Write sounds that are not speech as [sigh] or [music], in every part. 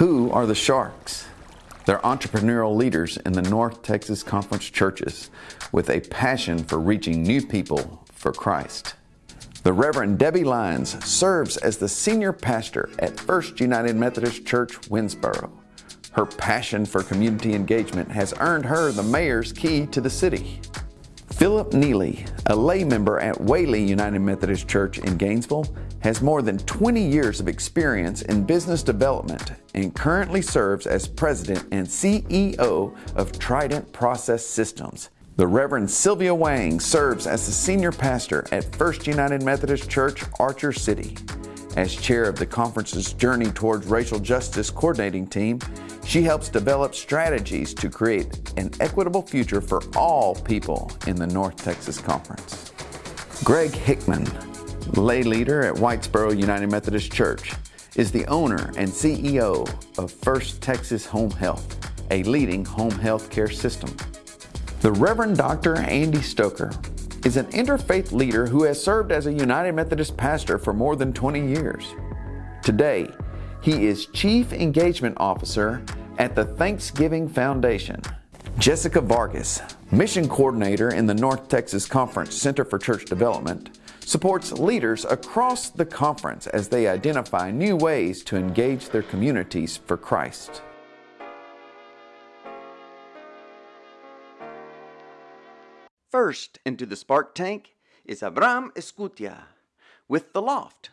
Who are the Sharks? They're entrepreneurial leaders in the North Texas Conference churches with a passion for reaching new people for Christ. The Reverend Debbie Lyons serves as the senior pastor at First United Methodist Church, Winnsboro. Her passion for community engagement has earned her the mayor's key to the city. Philip Neely, a lay member at Whaley United Methodist Church in Gainesville, has more than 20 years of experience in business development and currently serves as president and CEO of Trident Process Systems. The Reverend Sylvia Wang serves as the senior pastor at First United Methodist Church, Archer City. As chair of the conference's Journey Towards Racial Justice coordinating team, she helps develop strategies to create an equitable future for all people in the North Texas Conference. Greg Hickman, lay leader at Whitesboro United Methodist Church, is the owner and CEO of First Texas Home Health, a leading home health care system. The Reverend Dr. Andy Stoker is an interfaith leader who has served as a United Methodist pastor for more than 20 years. Today, he is Chief Engagement Officer at the Thanksgiving Foundation. Jessica Vargas, Mission Coordinator in the North Texas Conference Center for Church Development, supports leaders across the conference as they identify new ways to engage their communities for Christ. First into the spark tank is Abram Escutia with The Loft,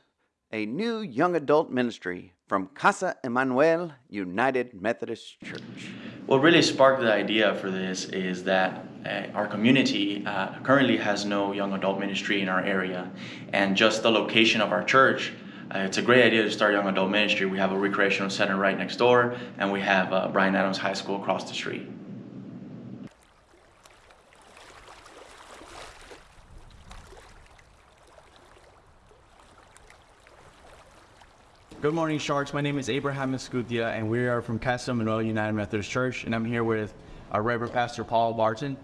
a new young adult ministry from Casa Emmanuel United Methodist Church. What really sparked the idea for this is that our community uh, currently has no young adult ministry in our area, and just the location of our church. Uh, it's a great idea to start young adult ministry. We have a recreational center right next door, and we have uh, Bryan Adams High School across the street. Good morning, Sharks. My name is Abraham Escutia, and we are from Casa Manuel United Methodist Church, and I'm here with our Reverend Pastor Paul Barton.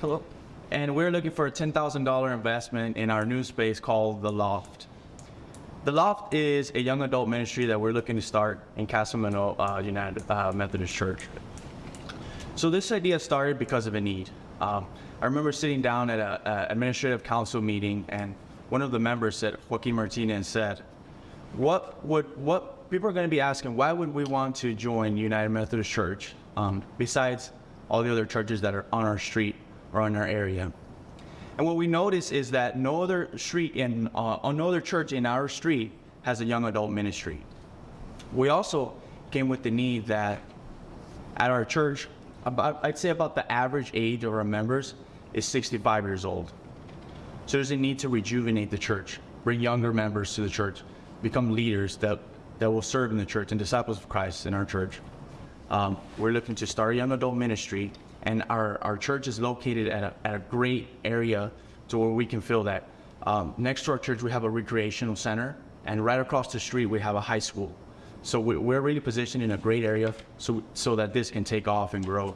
Hello. And we're looking for a $10,000 investment in our new space called The Loft. The Loft is a young adult ministry that we're looking to start in Casa Manuel uh, United uh, Methodist Church. So this idea started because of a need. Um, I remember sitting down at an administrative council meeting, and one of the members said, Joaquin Martinez said, what would what people are going to be asking? Why would we want to join United Methodist Church um, besides all the other churches that are on our street or in our area? And what we notice is that no other street in uh, no other church in our street has a young adult ministry. We also came with the need that at our church, about, I'd say about the average age of our members is 65 years old. So there's a need to rejuvenate the church, bring younger members to the church, become leaders that, that will serve in the church and disciples of Christ in our church. Um, we're looking to start a young adult ministry, and our, our church is located at a, at a great area to where we can feel that. Um, next to our church, we have a recreational center, and right across the street, we have a high school. So we, we're really positioned in a great area so, so that this can take off and grow.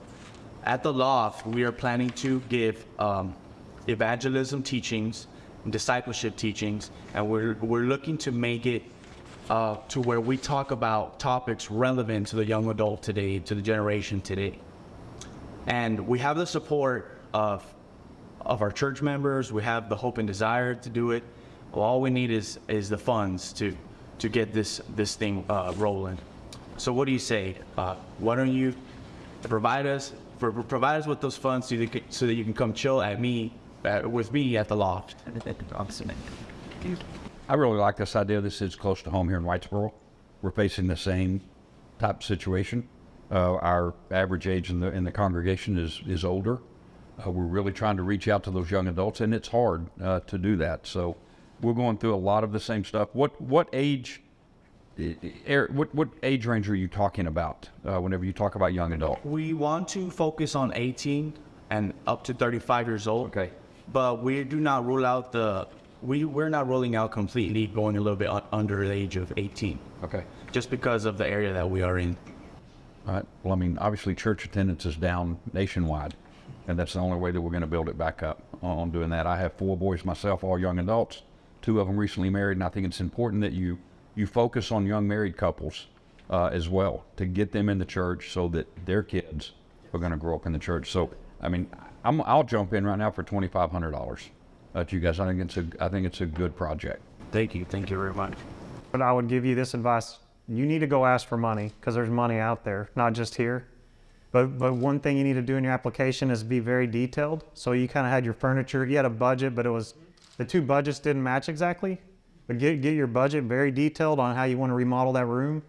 At the Loft, we are planning to give um, evangelism teachings discipleship teachings, and we're, we're looking to make it uh, to where we talk about topics relevant to the young adult today, to the generation today. And we have the support of, of our church members, we have the hope and desire to do it. Well, all we need is, is the funds to, to get this, this thing uh, rolling. So what do you say? Uh, why don't you provide us, for, provide us with those funds so, that, so that you can come chill at me uh, with me at the loft. [laughs] I really like this idea. This is close to home here in Whitesboro. We're facing the same type situation. Uh, our average age in the in the congregation is is older. Uh, we're really trying to reach out to those young adults, and it's hard uh, to do that. So we're going through a lot of the same stuff. What what age? What what age range are you talking about uh, whenever you talk about young adult? We want to focus on 18 and up to 35 years old. Okay but we do not rule out the we we're not rolling out completely going a little bit under the age of 18. Okay. Just because of the area that we are in. All right. Well, I mean, obviously, church attendance is down nationwide, and that's the only way that we're going to build it back up on doing that. I have four boys myself, all young adults. Two of them recently married, and I think it's important that you you focus on young married couples uh, as well to get them in the church so that their kids are going to grow up in the church. So, I mean, I'm, I'll jump in right now for twenty five hundred dollars. Uh, to you guys, I think it's a I think it's a good project. Thank you. Thank you very much. But I would give you this advice: you need to go ask for money because there's money out there, not just here. But but one thing you need to do in your application is be very detailed. So you kind of had your furniture, you had a budget, but it was the two budgets didn't match exactly. But get get your budget very detailed on how you want to remodel that room,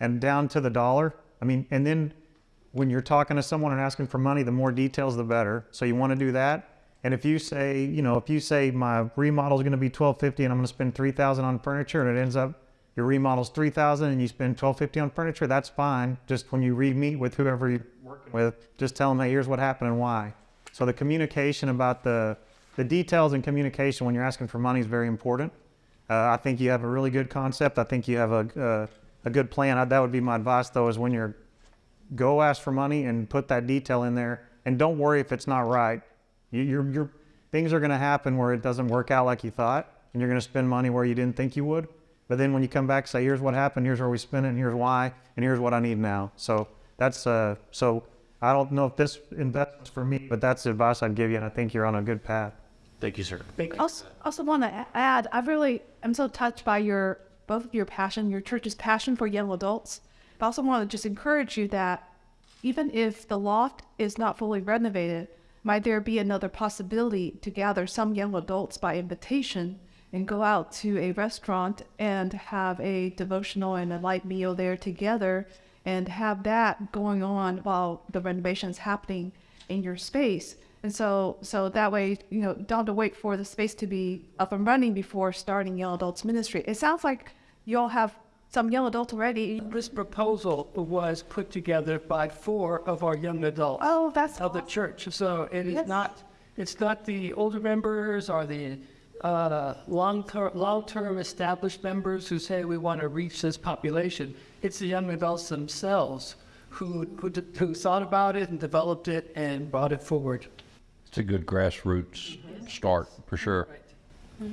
and down to the dollar. I mean, and then when you're talking to someone and asking for money, the more details, the better. So you want to do that. And if you say, you know, if you say my remodel is going to be 1250 and I'm going to spend 3000 on furniture and it ends up your remodel's 3000 and you spend 1250 on furniture, that's fine. Just when you re-meet with whoever you're working with, just tell them, hey, here's what happened and why. So the communication about the, the details and communication when you're asking for money is very important. Uh, I think you have a really good concept. I think you have a, a good plan. I, that would be my advice though, is when you're go ask for money and put that detail in there and don't worry if it's not right you, you're, you're, things are going to happen where it doesn't work out like you thought and you're going to spend money where you didn't think you would but then when you come back say here's what happened here's where we spent it and here's why and here's what i need now so that's uh so i don't know if this investment's for me but that's the advice i'd give you and i think you're on a good path Thank you, sir. Also, also want to add, I really am so touched by your both of your passion, your church's passion for young adults. But I also want to just encourage you that even if the loft is not fully renovated, might there be another possibility to gather some young adults by invitation and go out to a restaurant and have a devotional and a light meal there together and have that going on while the renovation's happening in your space? And so, so that way, you know, don't have to wait for the space to be up and running before starting young adults ministry. It sounds like you all have some young adults already. This proposal was put together by four of our young adults Oh, that's of the church. So it is Yes. not, it's not the older members or the uh, long-term, long-term established members who say we want to reach this population. It's the young adults themselves who, who, d- who thought about it and developed it and brought it forward. It's a good grassroots start for sure.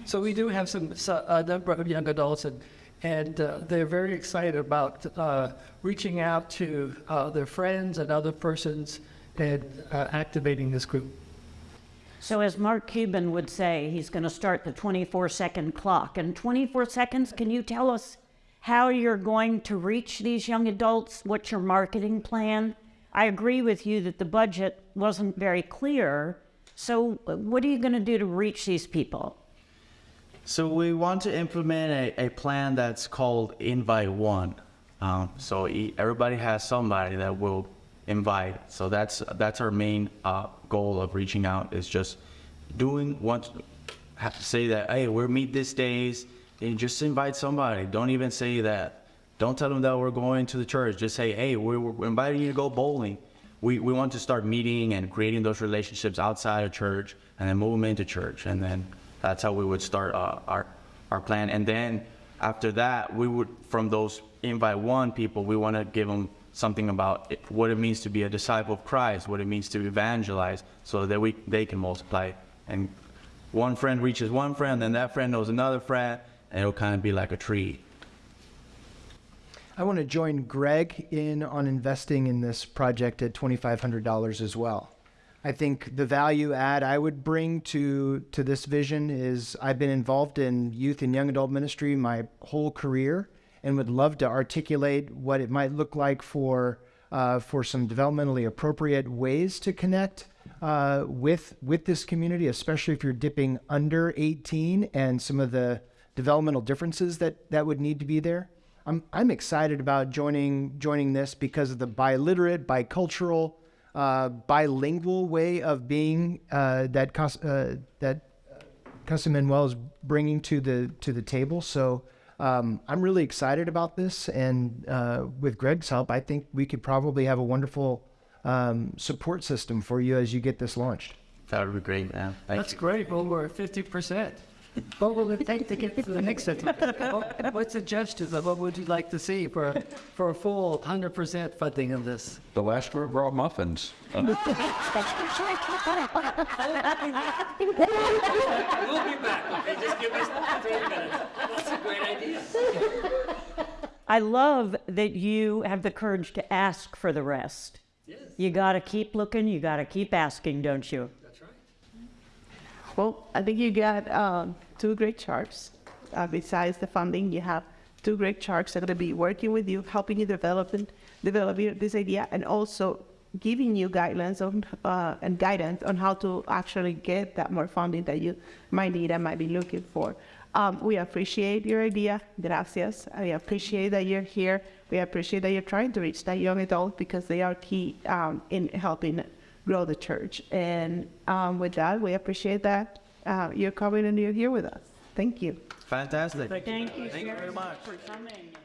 So we do have some, so- a number of young adults and, and uh, they're very excited about uh, reaching out to uh, their friends and other persons and uh, activating this group. So as Mark Cuban would say, he's going to start the 24 second clock. In 24 seconds, can you tell us how you're going to reach these young adults? What's your marketing plan? I agree with you that the budget wasn't very clear. So what are you going to do to reach these people? So we want to implement a, a plan that's called Invite One. Um, so everybody has somebody that will invite. So that's that's our main uh, goal of reaching out is just doing what have to say that hey we're meet this days and just invite somebody. Don't even say that. Don't tell them that we're going to the church. Just say hey we're, we're inviting you to go bowling. We, we want to start meeting and creating those relationships outside of church and then move them into church and then that's how we would start uh, our our plan. And then after that, we would from those invite one people, we want to give them something about it, what it means to be a disciple of Christ, what it means to evangelize, so that we they can multiply. And one friend reaches one friend, then that friend knows another friend, and it'll kind of be like a tree. I want to join Greg in on investing in this project at $2,500 as well. I think the value add I would bring to to this vision is I've been involved in youth and young adult ministry my whole career and would love to articulate what it might look like for uh, for some developmentally appropriate ways to connect uh, with with this community, especially if you're dipping under 18 and some of the developmental differences that that would need to be there. I'm I'm excited about joining joining this because of the biliterate, bicultural, uh, bilingual way of being uh, that Cas- uh, that Casa Manuel is bringing to the to the table. So um, I'm really excited about this, and uh, with Greg's help, I think we could probably have a wonderful um, support system for you as you get this launched. That would be great, man. Thank That's you. great, well, we're at 50%. What would it take to get to the next certificate? What- What's the suggestions of what would you like to see for, for a full 100% funding of this? The last group brought muffins. We'll be back, okay, just give us 30 minutes. That's a great idea. I love that you have the courage to ask for the rest. Yes. You got to keep looking, you got to keep asking, don't you? That's right. Well, I think you got um, two great sharks. Uh, besides the funding, you have two great sharks that are going to be working with you, helping you develop and developing this idea, and also giving you guidelines on uh, and guidance on how to actually get that more funding that you might need and might be looking for. Um, we appreciate your idea, gracias. I appreciate that you're here. We appreciate that you're trying to reach that young adult because they are key um, in helping grow the church. And um, with that, we appreciate that uh, you're coming and you're here with us. Thank you. Fantastic. Thank you, Thank you very much. for coming.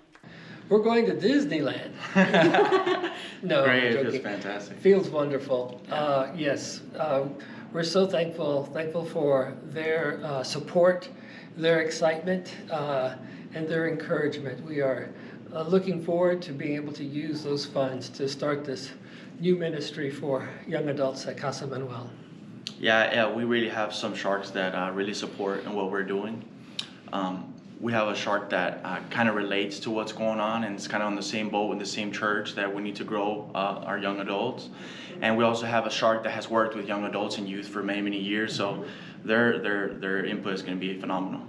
We're going to Disneyland. [laughs] no, Great, I'm it was joking. fantastic. Feels wonderful. Uh, yes, uh, we're so thankful, thankful for their uh, support, their excitement, uh, and their encouragement. We are uh, looking forward to being able to use those funds to start this new ministry for young adults at Casa Manuel. Yeah, yeah, we really have some sharks that uh, really support in what we're doing. Um, we have a shark that uh, kind of relates to what's going on and it's kind of on the same boat in the same church that we need to grow uh, our young adults. And we also have a shark that has worked with young adults and youth for many, many years. So their their their input is going to be phenomenal.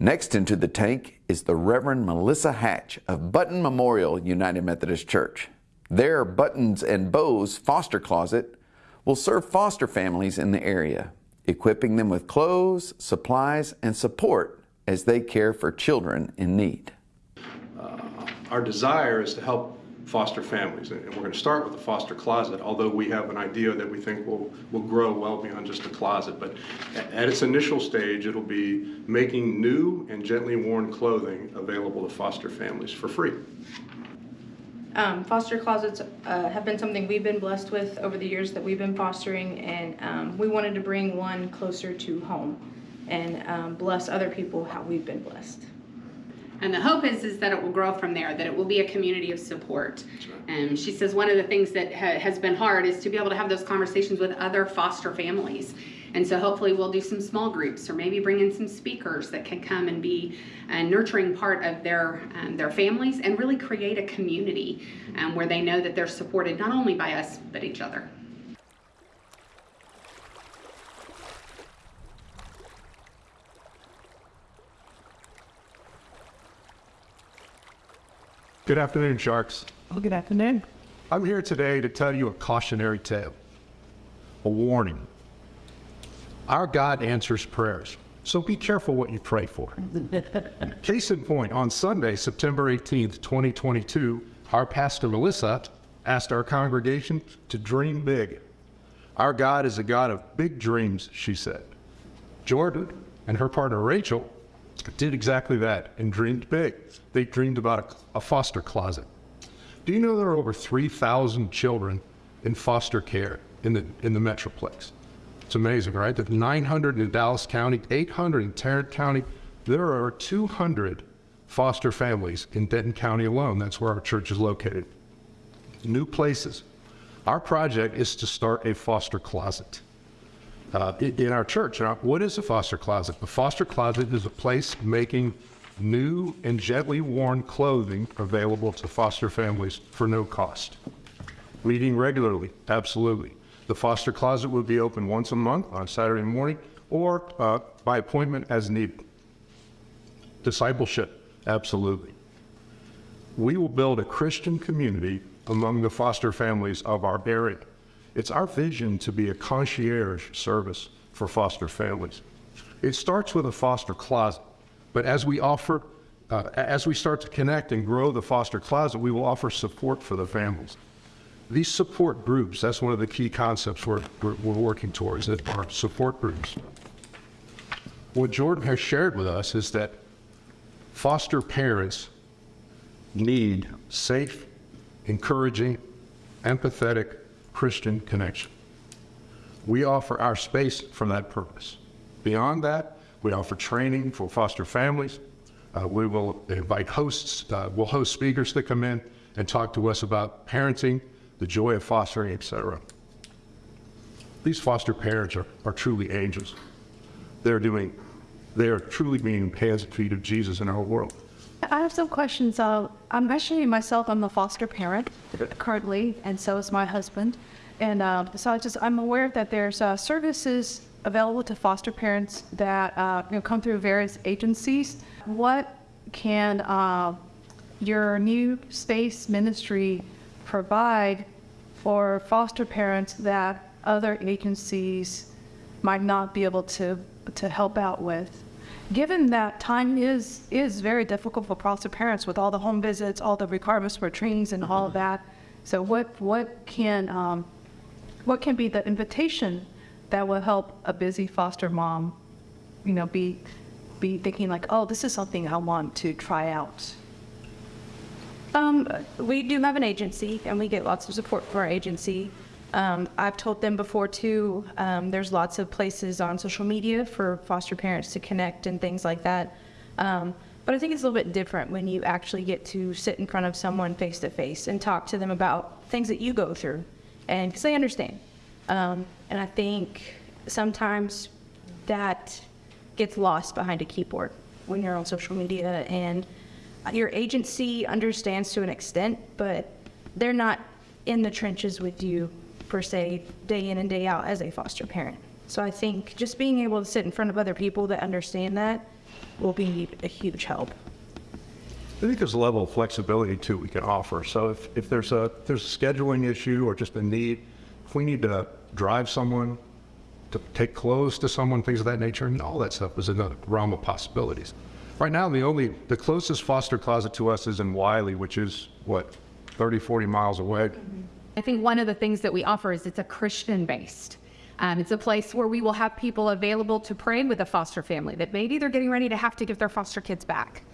Next into the tank is the Reverend Melissa Hatch of Button Memorial United Methodist Church. Their Buttons and Bows foster closet will serve foster families in the area, equipping them with clothes, supplies, and support as they care for children in need. Uh, our desire is to help foster families, and we're going to start with the foster closet, although we have an idea that we think will, will grow well beyond just a closet. But at its initial stage, it'll be making new and gently worn clothing available to foster families for free. Um, foster closets uh, have been something we've been blessed with over the years that we've been fostering, and um, we wanted to bring one closer to home and um, bless other people how we've been blessed. And the hope is, is that it will grow from there, that it will be a community of support. And she says one of the things that ha- has been hard is to be able to have those conversations with other foster families. And so hopefully we'll do some small groups or maybe bring in some speakers that can come and be a nurturing part of their, um, their families and really create a community um, where they know that they're supported not only by us, but each other. Good afternoon, Sharks. Well, good afternoon. I'm here today to tell you a cautionary tale, a warning. Our God answers prayers, so be careful what you pray for. [laughs] Case in point, on Sunday, September 18th, 2022, our pastor Melissa asked our congregation to dream big. Our God is a God of big dreams, she said. Jordan and her partner Rachel did exactly that and dreamed big. They dreamed about a, foster closet. Do you know there are over 3,000 children in foster care in the, in the Metroplex? It's amazing, right? There's 900 in Dallas County, 800 in Tarrant County. There are 200 foster families in Denton County alone. That's where our church is located. New places. Our project is to start a foster closet uh, in our church. What is a foster closet? A foster closet is a place making new and gently worn clothing available to foster families for no cost. Meeting regularly, absolutely. The foster closet will be open once a month on Saturday morning or uh, by appointment as needed. Discipleship, absolutely. We will build a Christian community among the foster families of our area. It's our vision to be a concierge service for foster families. It starts with a foster closet, but as we offer, uh, as we start to connect and grow the foster closet, we will offer support for the families. These support groups, that's one of the key concepts we're, we're, we're working towards, that are support groups. What Jordan has shared with us is that foster parents need safe, encouraging, empathetic Christian connection. We offer our space for that purpose. Beyond that, we offer training for foster families. Uh, we will invite hosts, uh, we'll host speakers to come in and talk to us about parenting, the joy of fostering, etc. these foster parents are, are truly angels. They're doing, they are truly being hands and feet of Jesus in our world. I have some questions. Uh, I'm actually myself, I'm a foster parent currently, and so is my husband. And uh, so I just, I'm aware that there's uh, services available to foster parents that uh, you know, come through various agencies. What can uh, your new space ministry provide for foster parents that other agencies might not be able to, to help out with? Given that time is, is very difficult for foster parents with all the home visits, all the requirements for trainings and all of that. So what, what can, um, what can be the invitation that will help a busy foster mom, you know, be, be thinking like, oh, this is something I want to try out? Um, we do have an agency, and we get lots of support from our agency. Um, I've told them before too. Um, there's lots of places on social media for foster parents to connect and things like that. Um, but I think it's a little bit different when you actually get to sit in front of someone face to face and talk to them about things that you go through, and because they understand. Um, and I think sometimes that gets lost behind a keyboard when you're on social media and your agency understands to an extent, but they're not in the trenches with you per se, day in and day out as a foster parent. So I think just being able to sit in front of other people that understand that will be a huge help. I think there's a level of flexibility too we can offer. So if, if there's a there's a scheduling issue or just a need, if we need to drive someone to take clothes to someone, things of that nature, and all that stuff is in the realm of possibilities. Right now, the only the closest foster closet to us is in Wylie, which is what 30, 40 miles away. Mm-hmm. I think one of the things that we offer is it's a Christian based. Um, it's a place where we will have people available to pray with a foster family that maybe they're getting ready to have to give their foster kids back.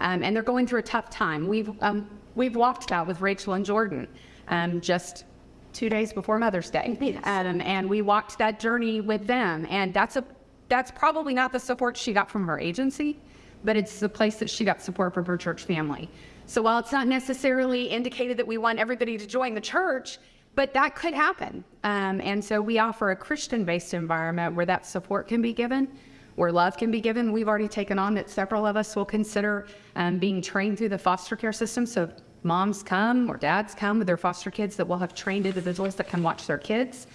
Um, and they're going through a tough time. We've, um, we've walked that with Rachel and Jordan um, just two days before Mother's Day. Um, and we walked that journey with them. And that's, a, that's probably not the support she got from her agency, but it's the place that she got support from her church family. So while it's not necessarily indicated that we want everybody to join the church, but that could happen. Um, and so we offer a Christian based environment where that support can be given, where love can be given. We've already taken on that several of us will consider um, being trained through the foster care system. So moms come or dads come with their foster kids that will have trained individuals that can watch their kids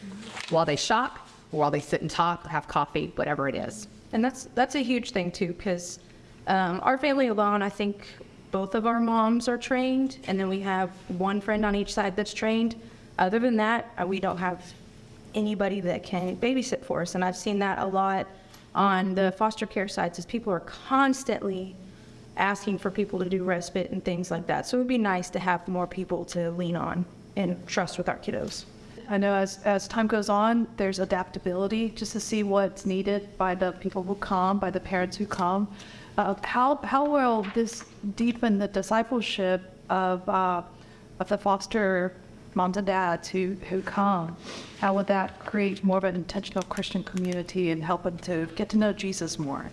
while they shop, or while they sit and talk, have coffee, whatever it is. And that's that's a huge thing too, because um, our family alone, I think both of our moms are trained, and then we have one friend on each side that's trained. Other than that, uh, we don't have anybody that can babysit for us, and I've seen that a lot on the foster care sites, is people are constantly asking for people to do respite and things like that. So it would be nice to have more people to lean on and trust with our kiddos. I know as, as time goes on, there's adaptability just to see what's needed by the people who come, by the parents who come. Uh, how, how will this deepen the discipleship of, uh, of the foster moms and dads who, who come? How would that create more of an intentional Christian community and help them to get to know Jesus more?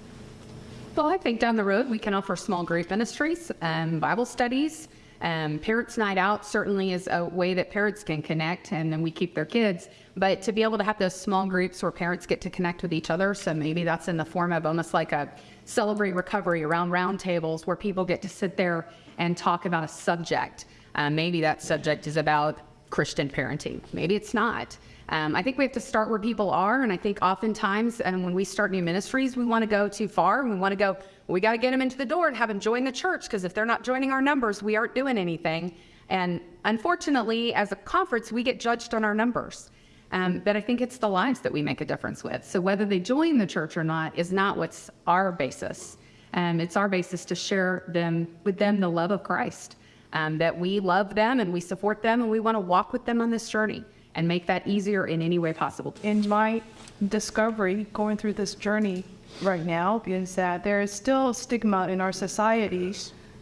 Well, I think down the road we can offer small group ministries and Bible studies. Um, Parents Night Out certainly is a way that parents can connect and then we keep their kids. But to be able to have those small groups where parents get to connect with each other, so maybe that's in the form of almost like a celebrate recovery around round tables where people get to sit there and talk about a subject. Uh, maybe that subject is about Christian parenting. Maybe it's not. Um, I think we have to start where people are, and I think oftentimes, and when we start new ministries, we want to go too far. We want to go. We got to get them into the door and have them join the church because if they're not joining our numbers, we aren't doing anything. And unfortunately, as a conference, we get judged on our numbers. Um, but I think it's the lives that we make a difference with. So whether they join the church or not is not what's our basis. Um, it's our basis to share them with them the love of Christ. Um, that we love them and we support them and we want to walk with them on this journey and make that easier in any way possible. In my discovery going through this journey right now is that there is still stigma in our society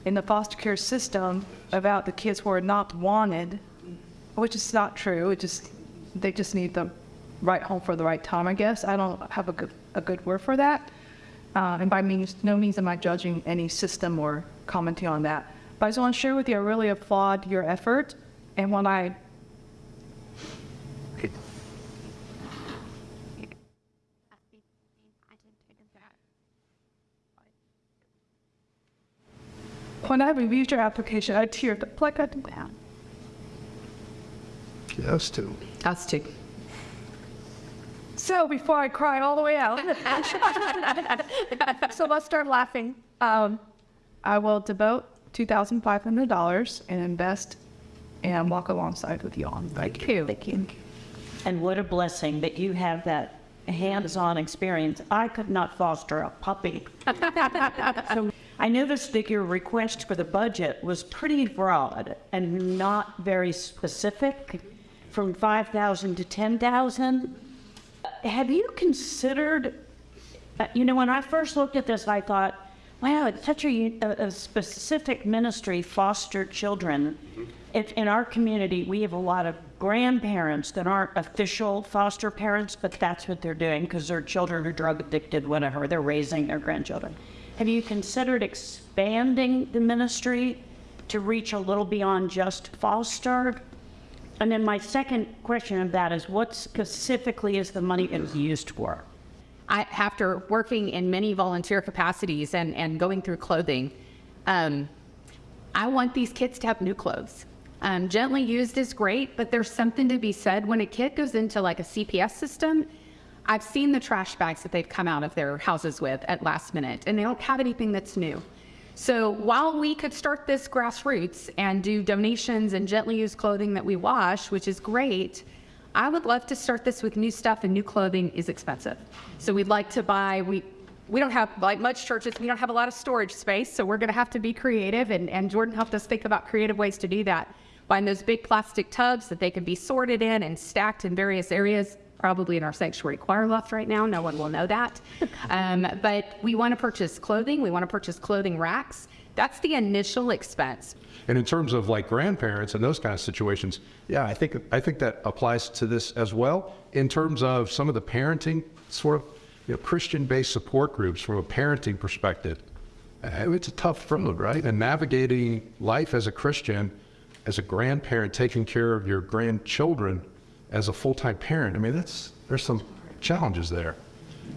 in the foster care system about the kids who are not wanted, which is not true. It just they just need the right home for the right time, I guess. I don't have a good, a good word for that. Uh, and by means, no means am I judging any system or commenting on that. But I just want to share with you, I really applaud your effort. And when I when I reviewed your application, I teared up like I did. now. Yes, too. Us too. So before I cry all the way out, [laughs] so let's start laughing. Um, I will devote $2,500 and invest and walk alongside with you on. Thank you. Thank you. And what a blessing that you have that hands-on experience. I could not foster a puppy. [laughs] so I noticed that your request for the budget was pretty broad and not very specific, from 5,000 to 10,000. Have you considered, uh, you know, when I first looked at this, I thought, wow, it's such a, a specific ministry, foster children. If in our community, we have a lot of grandparents that aren't official foster parents, but that's what they're doing because their children are drug addicted, whatever. They're raising their grandchildren. Have you considered expanding the ministry to reach a little beyond just foster? And then my second question of that is what specifically is the money that is used for? I, after working in many volunteer capacities and, and going through clothing, um, I want these kids to have new clothes. Um, gently used is great, but there's something to be said when a kid goes into like a CPS system. I've seen the trash bags that they've come out of their houses with at last minute, and they don't have anything that's new. So while we could start this grassroots and do donations and gently used clothing that we wash, which is great, I would love to start this with new stuff and new clothing is expensive. So we'd like to buy, we, we don't have, like much churches, we don't have a lot of storage space, so we're gonna have to be creative and, and Jordan helped us think about creative ways to do that. Buying those big plastic tubs that they can be sorted in and stacked in various areas, probably in our sanctuary choir loft right now, no one will know that. [laughs] Um, but we wanna purchase clothing, we wanna purchase clothing racks. That's the initial expense. And in terms of like grandparents and those kind of situations, yeah, I think I think that applies to this as well. In terms of some of the parenting sort of you know, Christian-based support groups from a parenting perspective, uh, it's a tough road, right? And navigating life as a Christian, as a grandparent, taking care of your grandchildren as a full-time parent. I mean, that's there's some challenges there.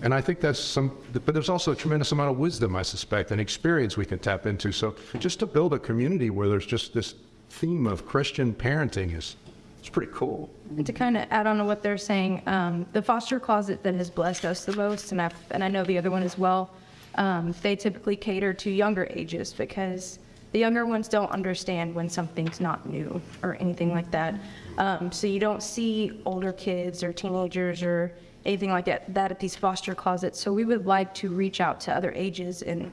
And I think that's some, but there's also a tremendous amount of wisdom, I suspect, and experience we can tap into. So just to build a community where there's just this theme of Christian parenting is, it's pretty cool. And to kind of add on to what they're saying, um, the foster closet that has blessed us the most, and, i and I know the other one as well, um, they typically cater to younger ages because the younger ones don't understand when something's not new or anything like that. Um, so you don't see older kids or teenagers or anything like that, that at these foster closets. So we would like to reach out to other ages and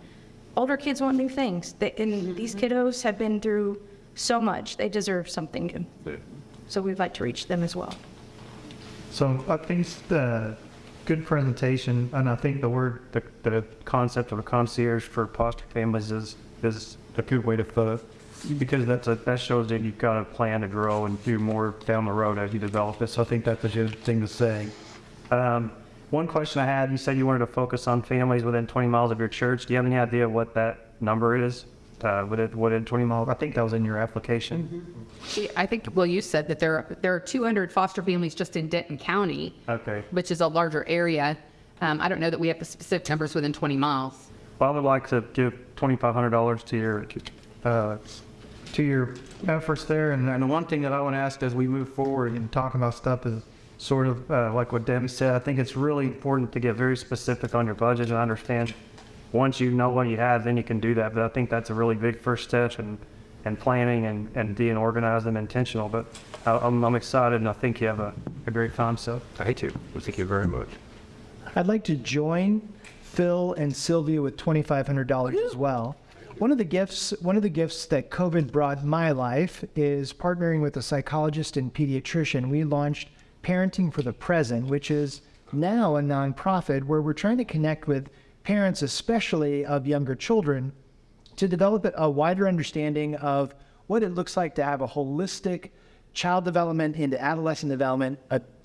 older kids want new things. They, and these kiddos have been through so much. They deserve something new. So we'd like to reach them as well. So I think it's the good presentation, and I think the word, the, the concept of a concierge for foster families is is a good way to put it, because that's a, that shows that you've got a plan to grow and do more down the road as you develop it. So I think that's a good thing to say. Um, one question I had, you said you wanted to focus on families within 20 miles of your church. Do you have any idea what that number is? Uh, within, within 20 miles? I think that was in your application. I think, well, you said that there, there are 200 foster families just in Denton County, Okay. which is a larger area. Um, I don't know that we have the specific numbers within 20 miles. Well, I would like to give $2,500 to your, uh, to your efforts there. And, and the one thing that I want to ask as we move forward and talking about stuff is sort of uh, like what Debbie said. I think it's really important to get very specific on your budget and understand once you know what you have, then you can do that. But I think that's a really big first step and and planning and, and being organized and intentional. But I, I'm, I'm excited and I think you have a, a great So I too. Well, thank you very much. I'd like to join Phil and Sylvia with $2,500 as well. One of the gifts, one of the gifts that COVID brought my life is partnering with a psychologist and pediatrician. We launched Parenting for the Present, which is now a nonprofit where we're trying to connect with parents, especially of younger children, to develop a wider understanding of what it looks like to have a holistic child development into adolescent development,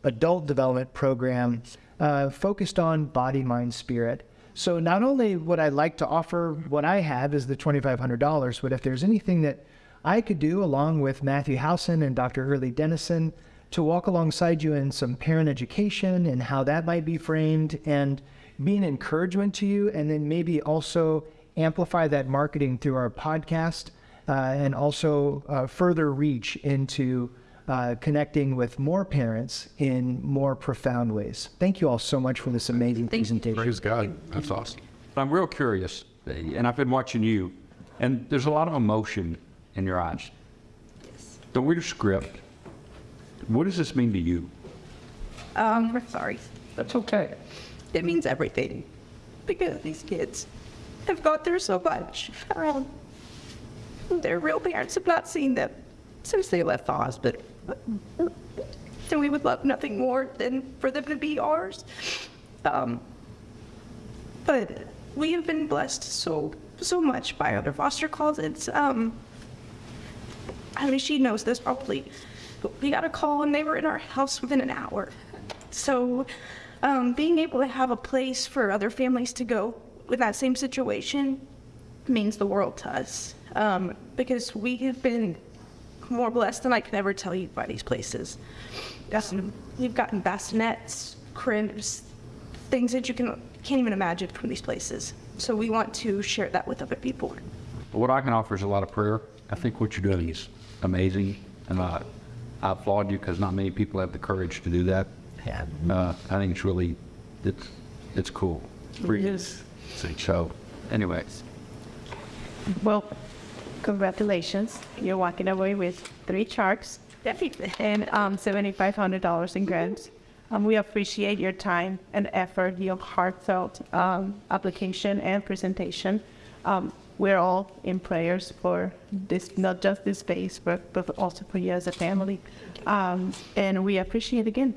adult development program uh, focused on body, mind, spirit. So not only would I like to offer what I have is the $2,500, but if there's anything that I could do along with Matthew Howson and Dr. Hurley Dennison to walk alongside you in some parent education and how that might be framed and be an encouragement to you and then maybe also amplify that marketing through our podcast uh, and also uh, further reach into uh, connecting with more parents in more profound ways. Thank you all so much for this amazing presentation. Praise God. That's awesome. I'm real curious, and I've been watching you, and there's a lot of emotion in your eyes. Yes. Don't read a script. What does this mean to you? Um, we're sorry. That's okay. It means everything because these kids have gone through so much. Um, their real parents have not seen them since they left the hospital. So we would love nothing more than for them to be ours. Um, but we have been blessed so so much by other foster closets. Um, I mean, she knows this probably. But we got a call and they were in our house within an hour. So, um, being able to have a place for other families to go with that same situation means the world to us. Um, because we have been more blessed than I can ever tell you by these places. Um, we've gotten bassinets, cribs, things that you can can't even imagine from these places. So we want to share that with other people. What I can offer is a lot of prayer. I think what you're doing is amazing, and I, I applaud you because not many people have the courage to do that. Uh, I think it's really, it's, it's cool. for you. Yes. So, anyways, Well, congratulations. You're walking away with three sharks [laughs] and um, $7,500 in grants. Um, we appreciate your time and effort, your heartfelt um, application and presentation. Um, we're all in prayers for this, not just this space, but, but also for you as a family. Um, and we appreciate again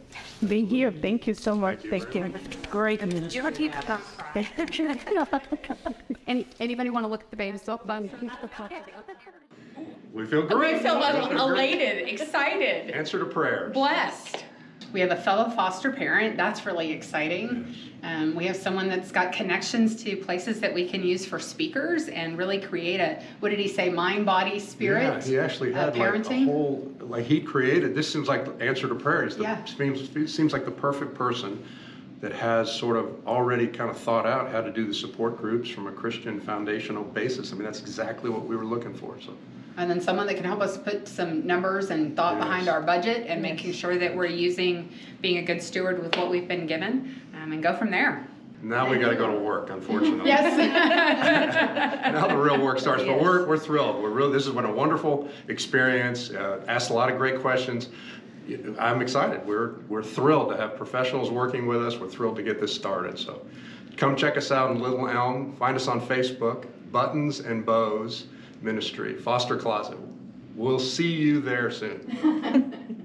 being here. Thank you so much. Thank you. Great. [laughs] Any, anybody want to look at the baby soap bun? We feel We great. feel We feel elated, excited, [laughs] Answer to prayers. blessed. We have a fellow foster parent. That's really exciting. Um, we have someone that's got connections to places that we can use for speakers and really create a, what did he say, mind, body, spirit? Yeah, he actually uh, had like a whole, like he created, this seems like the answer to prayers. The- Yeah. Seems, seems like the perfect person that has sort of already kind of thought out how to do the support groups from a Christian foundational basis. I mean, that's exactly what we were looking for, so. And then someone that can help us put some numbers and thought behind our budget and making sure that we're using, being a good steward with what we've been given, um, and go from there. Now we gotta go to work, unfortunately. Yes. [laughs] [laughs] Now the real work starts, but we're, we're thrilled. We're really, this has been a wonderful experience, uh, asked a lot of great questions. I'm excited. We're, we're thrilled to have professionals working with us. We're thrilled to get this started, so. Come check us out in Little Elm. Find us on Facebook, Buttons and Bows Ministry, Foster Closet. We'll see you there soon. [laughs]